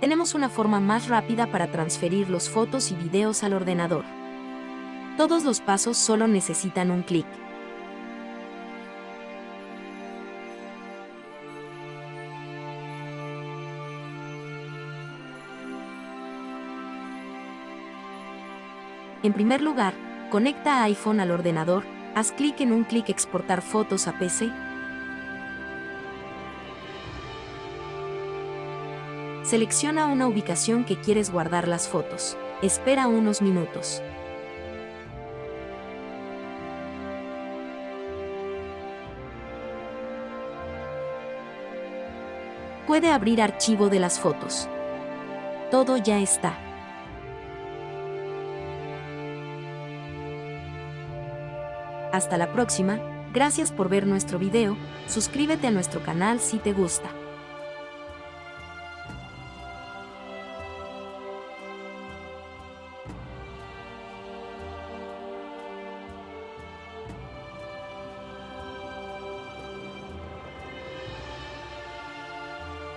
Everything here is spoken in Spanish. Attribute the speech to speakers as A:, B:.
A: tenemos una forma más rápida para transferir los fotos y videos al ordenador. Todos los pasos solo necesitan un clic. En primer lugar, conecta iPhone al ordenador, haz clic en un clic exportar fotos a PC. Selecciona una ubicación que quieres guardar las fotos. Espera unos minutos. Puede abrir archivo de las fotos. Todo ya está. Hasta la próxima, gracias por ver nuestro video, suscríbete a nuestro canal si te gusta.